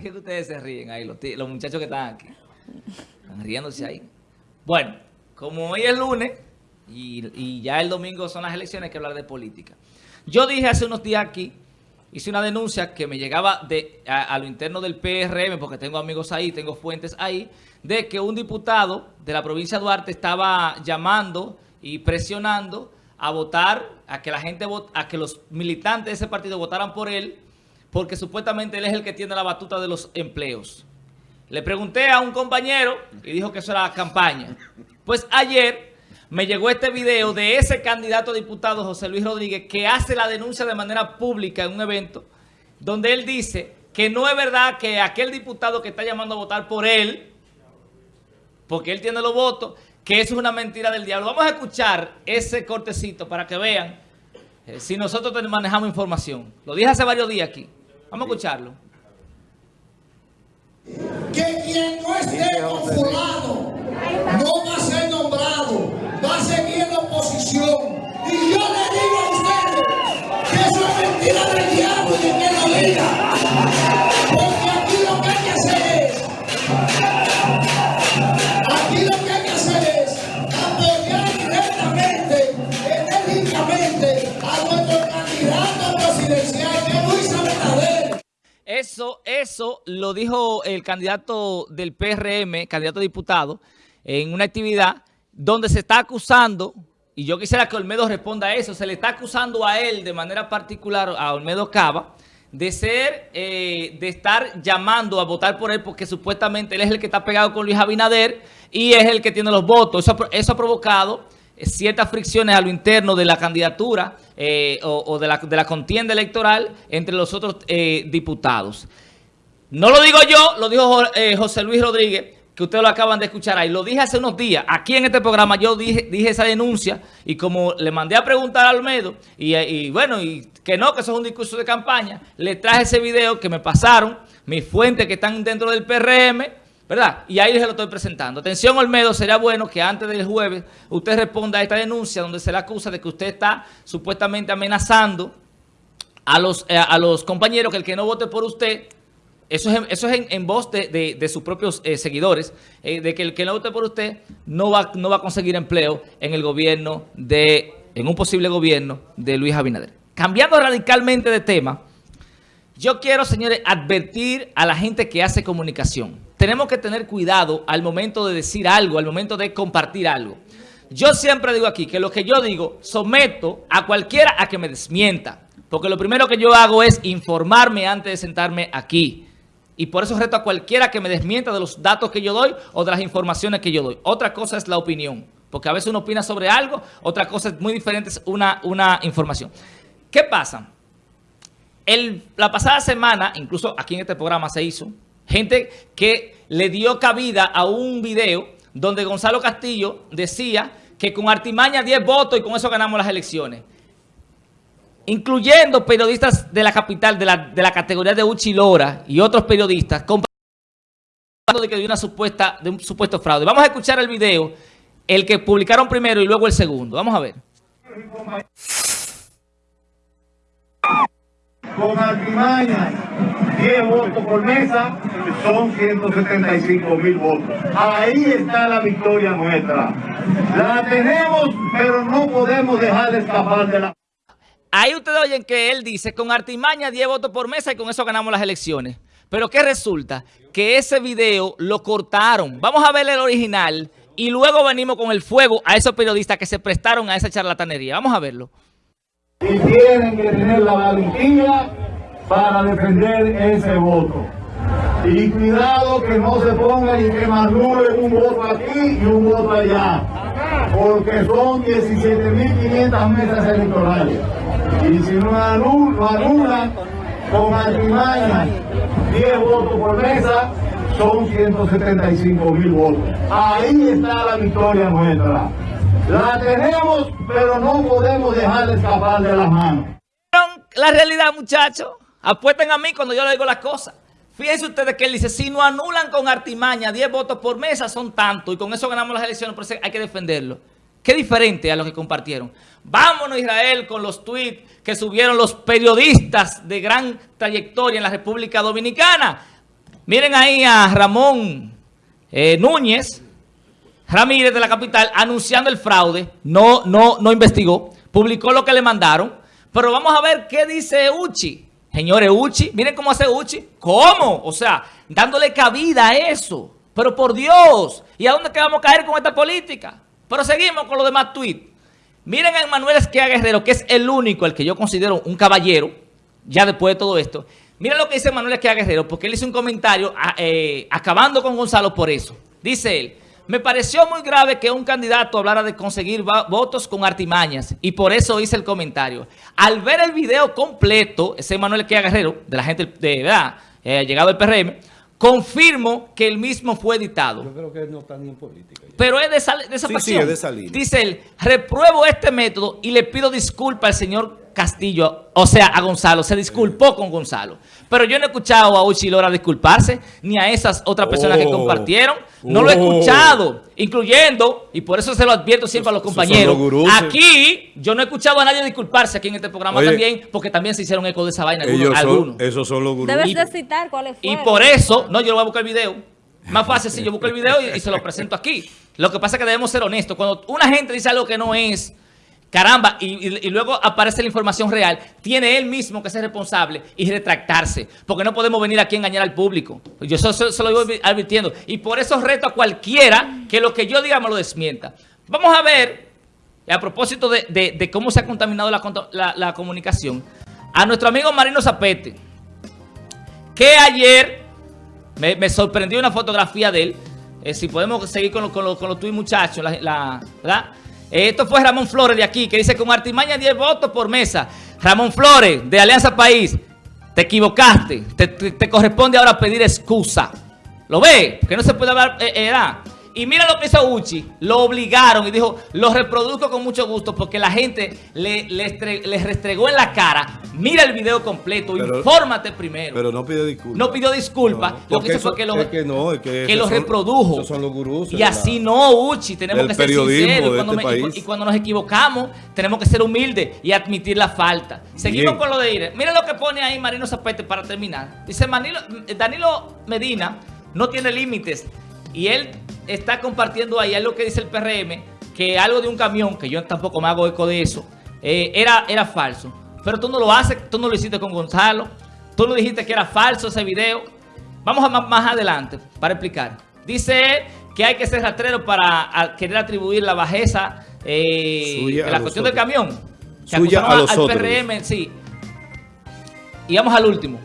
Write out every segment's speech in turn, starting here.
¿Por qué ustedes se ríen ahí, los, muchachos que están aquí? Están riéndose ahí. Bueno, como hoy es lunes y, ya el domingo son las elecciones, hay que hablar de política. Yo dije hace unos días aquí, hice una denuncia que me llegaba de, a, lo interno del PRM, porque tengo amigos ahí, tengo fuentes ahí, de que un diputado de la provincia de Duarte estaba llamando y presionando a votar, a que la gente, a que los militantes de ese partido votaran por él, porque supuestamente él es el que tiene la batuta de los empleos. Le pregunté a un compañero y dijo que eso era campaña. Pues ayer me llegó este video de ese candidato a diputado, José Luis Rodríguez, que hace la denuncia de manera pública en un evento, donde él dice que no es verdad que aquel diputado que está llamando a votar por él, porque él tiene los votos, que eso es una mentira del diablo. Vamos a escuchar ese cortecito para que vean eh, si nosotros manejamos información. Lo dije hace varios días aquí. Vamos a escucharlo. Que quien no esté con Eso, lo dijo el candidato del PRM, candidato a diputado, en una actividad donde se está acusando, y yo quisiera que Olmedo responda a eso, se le está acusando a él de manera particular, a Olmedo Cava, de ser, eh, de estar llamando a votar por él porque supuestamente él es el que está pegado con Luis Abinader y es el que tiene los votos. Eso, ha provocado eh, ciertas fricciones a lo interno de la candidatura eh, o, de, la, de, la, contienda electoral entre los otros diputados. No lo digo yo, lo dijo José Luis Rodríguez, que ustedes lo acaban de escuchar ahí. Lo dije hace unos días. Aquí en este programa yo dije, esa denuncia y como le mandé a preguntar a Almedo y, bueno, y que no, que eso es un discurso de campaña, le traje ese video que me pasaron, mis fuentes que están dentro del PRM, ¿verdad? Y ahí les lo estoy presentando. Atención, Olmedo, sería bueno que antes del jueves usted responda a esta denuncia donde se le acusa de que usted está supuestamente amenazando a los, eh, a los compañeros que el que no vote por usted eso es, es en, voz de, sus propios eh, seguidores, eh, de que el que no vote por usted no va, no va a conseguir empleo en el gobierno de, en un posible gobierno de Luis Abinader. Cambiando radicalmente de tema, yo quiero, señores, advertir a la gente que hace comunicación. Tenemos que tener cuidado al momento de decir algo, al momento de compartir algo. Yo siempre digo aquí que lo que yo digo someto a cualquiera a que me desmienta. Porque lo primero que yo hago es informarme antes de sentarme aquí. Y por eso reto a cualquiera que me desmienta de los datos que yo doy o de las informaciones que yo doy. Otra cosa es la opinión, porque a veces uno opina sobre algo, otra cosa es muy diferente, es una, una información. ¿Qué pasa? El, la pasada semana, incluso aquí en este programa se hizo, gente que le dio cabida a un video donde Gonzalo Castillo decía que con artimaña 10 votos y con eso ganamos las elecciones incluyendo periodistas de la capital, de la, de la categoría de Uchilora y otros periodistas, de que hay una supuesta, un supuesto fraude. Vamos a escuchar el video, el que publicaron primero y luego el segundo. Vamos a ver. Con artimañas, 10 votos por mesa, son 175 mil votos. Ahí está la victoria nuestra. La tenemos, pero no podemos dejar de escapar de la... Ahí ustedes oyen que él dice, con artimaña 10 votos por mesa y con eso ganamos las elecciones. Pero ¿qué resulta? Que ese video lo cortaron. Vamos a ver el original y luego venimos con el fuego a esos periodistas que se prestaron a esa charlatanería. Vamos a verlo. Y tienen que tener la valentía para defender ese voto. Y cuidado que no se pongan y que manulen un voto aquí y un voto allá. Porque son 17.500 mesas electorales. Y si no anulan, con artimaña 10 votos por mesa, son 175 mil votos. Ahí está la victoria nuestra. La tenemos, pero no podemos dejar de escapar de las manos. La realidad, muchachos, apuesten a mí cuando yo le digo las cosas. Fíjense ustedes que él dice, si no anulan con artimaña 10 votos por mesa, son tantos, y con eso ganamos las elecciones, por eso hay que defenderlo. Qué diferente a lo que compartieron. Vámonos Israel con los tweets que subieron los periodistas de gran trayectoria en la República Dominicana. Miren ahí a Ramón eh, Núñez Ramírez de la capital anunciando el fraude. No, no, no investigó. Publicó lo que le mandaron. Pero vamos a ver qué dice Uchi. Señores, Uchi, miren cómo hace Uchi. ¿Cómo? O sea, dándole cabida a eso. Pero por Dios, ¿y a dónde que vamos a caer con esta política? Pero seguimos con los demás tweets. Miren a Manuel Esquia Guerrero, que es el único, el que yo considero un caballero, ya después de todo esto. Miren lo que dice Manuel Esquia Guerrero, porque él hizo un comentario eh, acabando con Gonzalo por eso. Dice él, me pareció muy grave que un candidato hablara de conseguir votos con artimañas y por eso hice el comentario. Al ver el video completo, ese Manuel Esquia Guerrero, de la gente de verdad, eh, llegado el PRM, confirmo que el mismo fue editado. Yo creo que no está ni en política. Pero es de esa, de esa sí, pasión. Sí, es de esa Dice él, repruebo este método y le pido disculpas al señor Castillo, o sea, a Gonzalo. Se disculpó con Gonzalo. Pero yo no he escuchado a Uchi Lora disculparse, ni a esas otras personas que oh. compartieron. No lo he oh. escuchado, incluyendo, y por eso se lo advierto siempre a los compañeros. Aquí, yo no he escuchado a nadie disculparse aquí en este programa también, porque también se hicieron eco de esa vaina algunos. esos son los gurús. Debes de citar cuáles fueron. Y por eso, no, yo lo voy a buscar el video. Más fácil si yo busco el video y, y se lo presento aquí. Lo que pasa es que debemos ser honestos. Cuando una gente dice algo que no es Caramba, y, luego aparece la información real, tiene él mismo que ser responsable y retractarse, porque no podemos venir aquí a engañar al público. Yo eso, se lo voy advirtiendo. Y por eso reto a cualquiera que lo que yo diga me lo desmienta. Vamos a ver, a propósito de, cómo se ha contaminado la, comunicación, a nuestro amigo Marino Zapete, que ayer me, sorprendió una fotografía de él, eh, si podemos seguir con, con, con los tuyos muchachos, la, ¿verdad? Esto fue Ramón Flores de aquí, que dice con artimaña 10 votos por mesa. Ramón Flores, de Alianza País, te equivocaste. Te, corresponde ahora pedir excusa. ¿Lo ve? Que no se puede hablar, eh, y mira lo que hizo Uchi, lo obligaron y dijo, lo reproduzco con mucho gusto porque la gente le, le, restregó en la cara. Mira el video completo, infórmate primero. Pero no pidió disculpas. No pidió disculpas. lo que hizo fue que lo, que no, es que, que lo reprodujo. son los gurús. Y así no, Uchi, tenemos que ser sinceros. Y cuando, este y, cuando, nos equivocamos, tenemos que ser humildes y admitir la falta. Seguimos con lo de ir. Mira lo que pone ahí Marino Zapete para terminar. Dice Danilo Medina no tiene límites y él está compartiendo ahí algo que dice el PRM, que algo de un camión, que yo tampoco me hago eco de eso, eh, era, era falso. Pero tú no lo haces, tú no lo hiciste con Gonzalo, tú no dijiste que era falso ese video. Vamos a más, adelante para explicar. Dice que hay que ser rastrero para querer atribuir la bajeza eh, de la cuestión del camión. Que Suya a los al PRM, sí. Y vamos al último.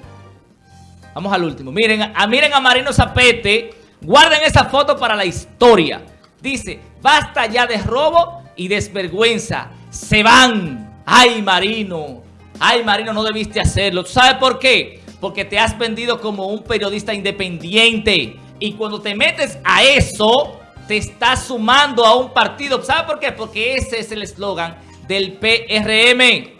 Vamos al último. Miren, a, miren a Marino Zapete Guarden esa foto para la historia. Dice, basta ya de robo y desvergüenza. Se van. Ay, Marino. Ay, Marino, no debiste hacerlo. sabes por qué? Porque te has vendido como un periodista independiente. Y cuando te metes a eso, te estás sumando a un partido. ¿Sabes por qué? Porque ese es el eslogan del PRM.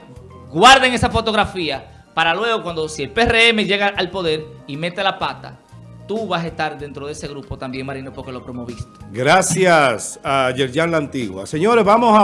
Guarden esa fotografía para luego cuando si el PRM llega al poder y mete la pata, tú vas a estar dentro de ese grupo también, Marino, porque lo promoviste. Gracias a Yerjan La Antigua. Señores, vamos a...